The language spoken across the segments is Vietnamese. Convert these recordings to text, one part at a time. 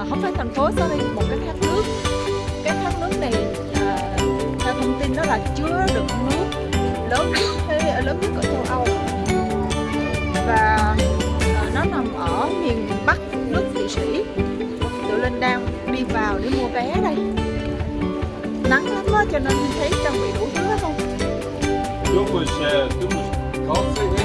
Ờ, không phải thành phố sorry một cái thác nước. Cái thác nước này à, theo thông tin đó là chứa được nước lớn nhất ờ, lớn nhất ở châu Âu. Và à, nó nằm ở miền bắc nước Thụy Sĩ. Tụi linh đang đi vào để mua vé đây. Nắng lắm đó cho nên thấy trang bị đủ thứ không? Đúng rồi, đúng rồi.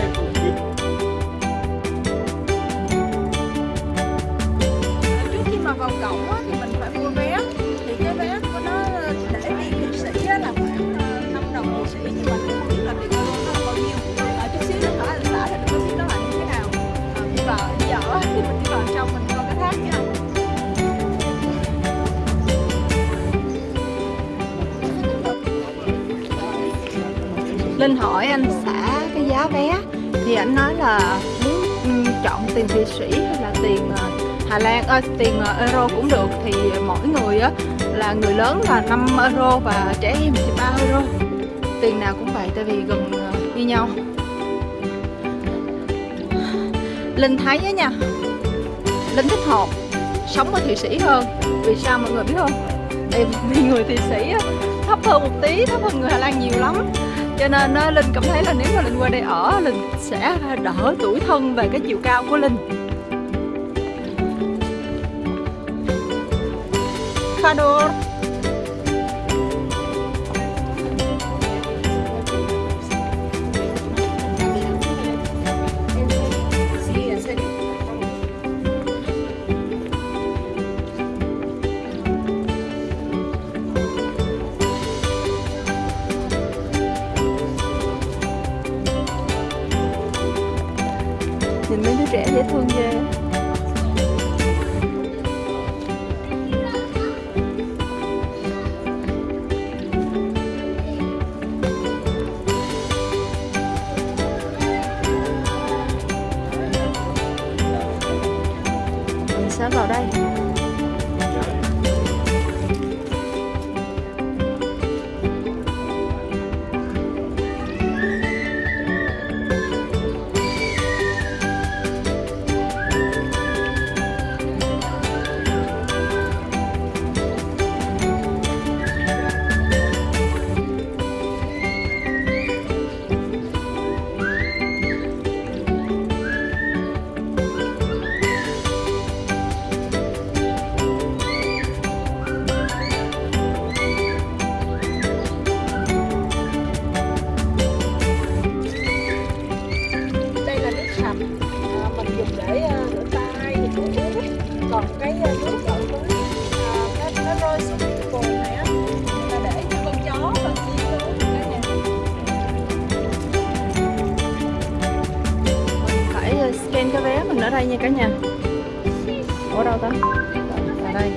Thì anh nói là muốn chọn tiền Thụy Sĩ hay là tiền ờ, Hà Lan ơi tiền ờ, euro cũng được. Thì mỗi người á là người lớn là 5 euro và trẻ em thì 3 euro. Tiền nào cũng vậy tại vì gần như nhau. Linh thấy á nha. Linh thích hộp sống ở Thụy Sĩ hơn. Vì sao mọi người biết không? Tại vì người Thụy Sĩ á, thấp hơn một tí thấp hơn người Hà Lan nhiều lắm cho nên á, Linh cảm thấy là nếu mà Linh qua đây ở Linh sẽ đỡ tuổi thân về cái chiều cao của Linh. Fador nhìn mấy đứa trẻ dễ thương ghê. Đây nha cả nhà. Ở đâu ta? Ở đây.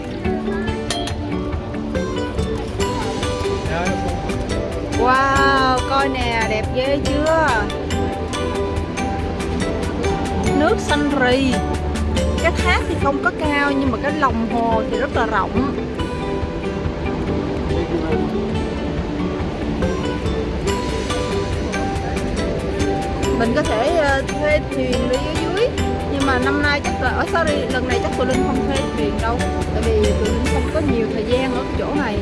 Wow, coi nè, đẹp ghê chưa? Nước xanh rì. Cái thác thì không có cao, nhưng mà cái lòng hồ thì rất là rộng. Mình có thể ờ, thuê thuyền đi dưới mà năm nay chắc là ở sorry, lần này chắc tụi linh không thuê thuyền đâu. Tại vì tụi linh không có nhiều thời gian ở cái chỗ này.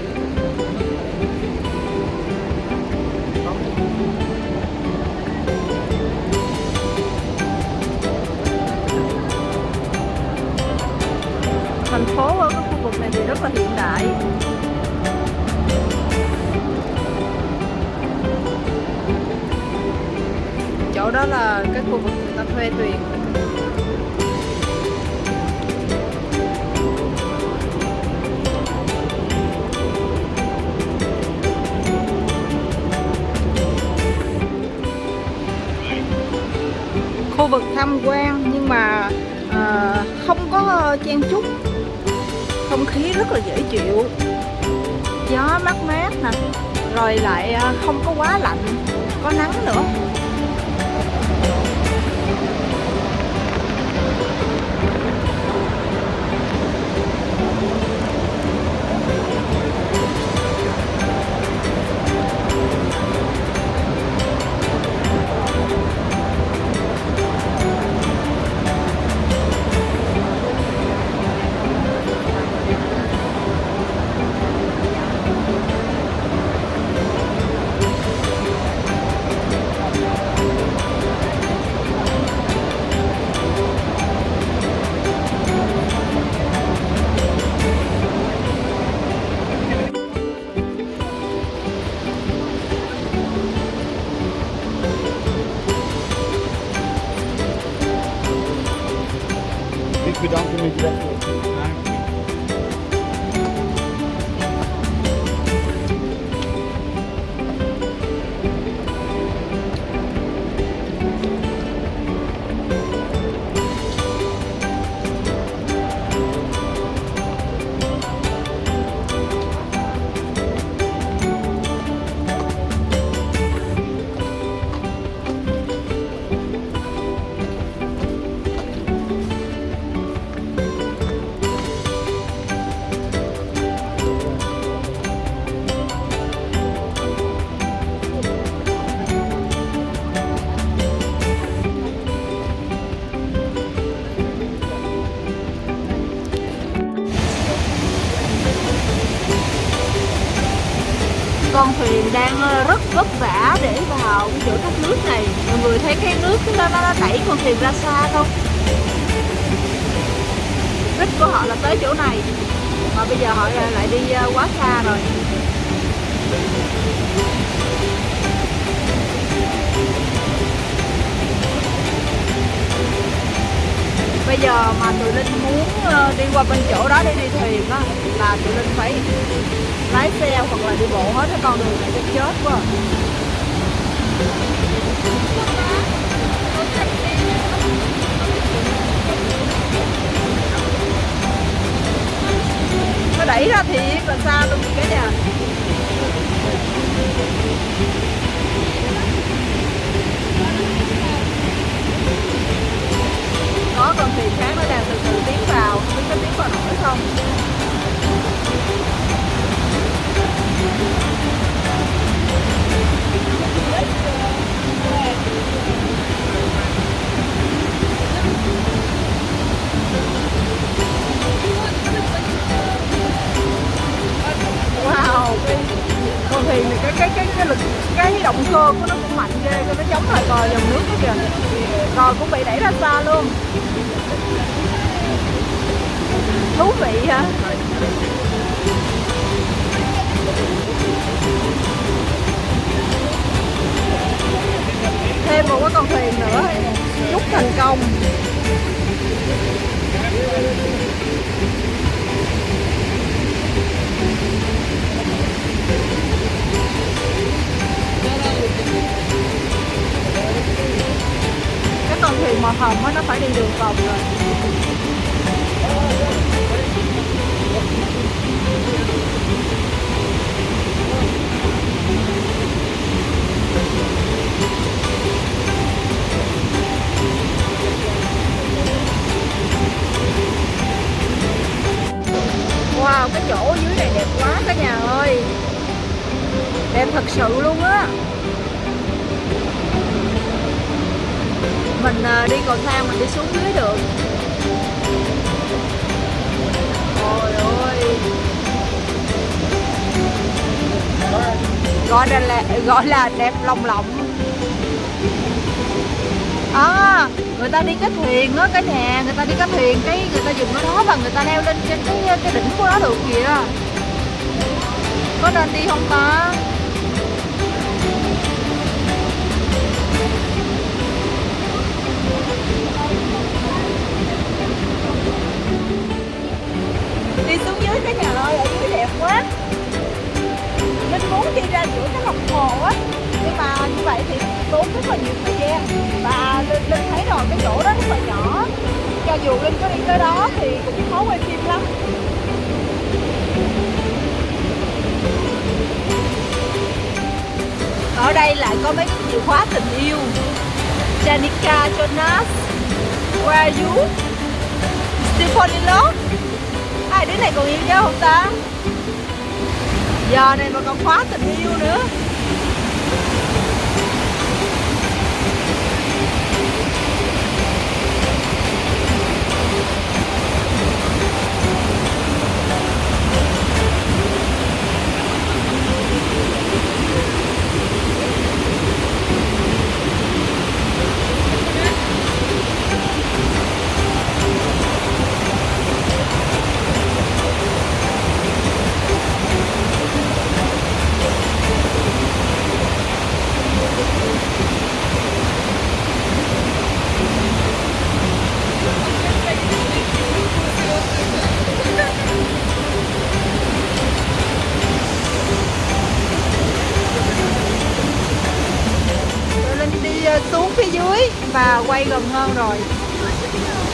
Khu vực tham quan nhưng mà à, không có chen chúc. Không khí rất là dễ chịu. Gió mát mát nè rồi lại ờ, không có quá lạnh có nắng nữa. Thank you. Con thuyền đang ờ, rất vất vả để vào cái chỗ các nước này. Mọi người thấy cái nước nó, nó, nó đẩy con thuyền ra xa không? Đích của họ là tới chỗ này mà bây giờ họ ờ, lại đi ờ, quá xa rồi. Bây giờ mà tụi linh muốn đi qua bên chỗ đó để đi thuyền á là tụi linh phải lái xe hoặc là đi bộ hết cái con đường này cho chết quá. Nó đẩy ra thiệt là xa luôn cái nhà. Có con thuyền khác nó đang từ từ tiến vào, không biết có tiến vào nổi không? Thêm một cái con thuyền nữa. Chúc thành công. Cái con thuyền màu hồng á, nó phải đi đường vòng rồi. Gọi là, gọi là đẹp lòng lộng à, người ta đi cái thuyền á cái nhà người ta đi cái thuyền cái người ta dùng cái đó và người ta leo lên trên cái cái đỉnh của nó được kìa. Có nên đi không ta? Vậy thì tốn rất là nhiều thời gian và linh, linh thấy rồi cái chỗ đó rất là nhỏ cho dù linh có đi tới đó thì cũng khó quay phim lắm ở đây lại có mấy cái chìa khóa tình yêu Janica Jonas Where are you? Still fall in love? Hai đứa này còn yêu nhau không ta? Giờ này mà còn khóa tình yêu nữa quay gần hơn rồi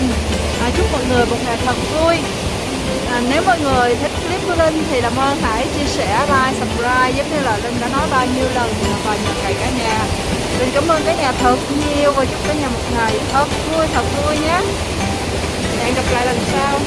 Linh à, chúc mọi người một ngày thật vui. À, nếu mọi người thích clip của Linh thì làm ơn hãy chia sẻ like subscribe giống như là Linh đã nói bao nhiêu lần và nhờ cậy cả nhà. Linh cảm ơn cả nhà thật nhiều và chúc cả nhà một ngày thật vui thật vui nhé. Hẹn gặp lại lần sau.